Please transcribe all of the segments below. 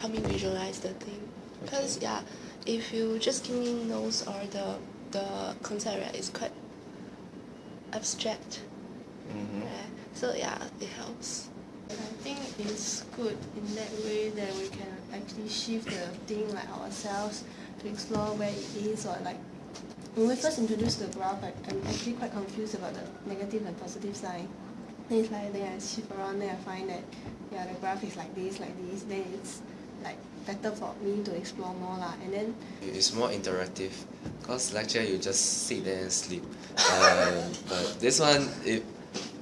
help me visualize the thing. Because Okay. yeah, if you just give me notes or the the concept right, it's quite abstract. Mhm. Right? So yeah, it helps. I think it's good in that way that we can actually shift the thing like ourselves to explore where it is or like when we first introduced the graph I, I'm actually quite confused about the negative and positive sign. Then it's like then I shift around then I find that yeah the graph is like this like this then it's like better for me to explore more lah. And then It's more interactive cause lecture you just sit there and sleep. Um, but this one it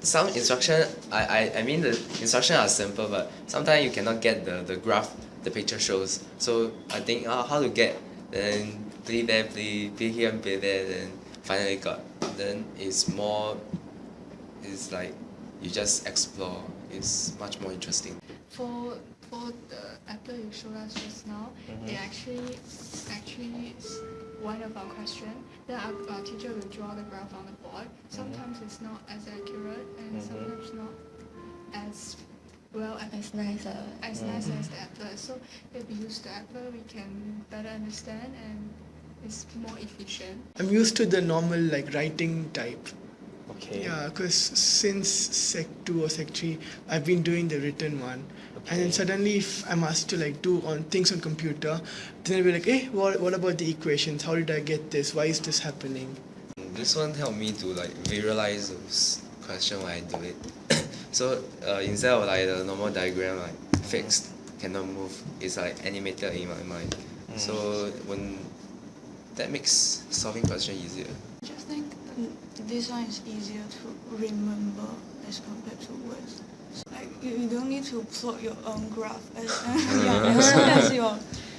some instruction I, I I mean the instruction are simple but sometimes you cannot get the the graph the picture shows. So I think uh, how to get then play there play play here and play there then finally got. Then it's more it's like you just explore. It's much more interesting. For for the apple you showed us just now, Mhm. it actually actually is one of our question. Then our, our teacher will draw the graph on the board. Sometimes it's not as accurate and Mhm. sometimes not as well as It's nice. Uh, as nice as the apple. So if we use the apple, we can better understand and it's more efficient. I'm used to the normal like writing type. Okay. Yeah, because since Sec 2 or Sec 3, I've been doing the written one. And then suddenly, if I'm asked to like do on things on computer, then I'll be like, eh, what, what about the equations? How did I get this? Why is this happening? This one helped me to like visualize those question when I do it. so uh, instead of like the normal diagram like fixed cannot move, it's like animated in my mind. So when that makes solving question easier. just think mm, this one is easier to remember as compared to words. So, like you, you don't need to plot your own graph as, yeah, as soon as you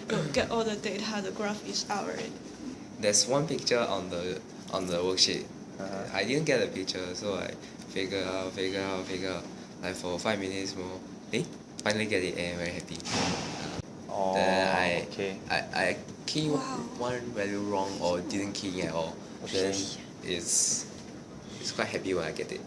you get all the data, the graph is out already. There's one picture on the on the worksheet. Uh-huh. I didn't get the picture, so I figure out, figure out, figure out. Like for five minutes more, eh? Finally get it and very happy. Oh, then I, okay. I I key Wow. one value wrong or didn't key at all. Okay. Then it's it's quite happy when I get it.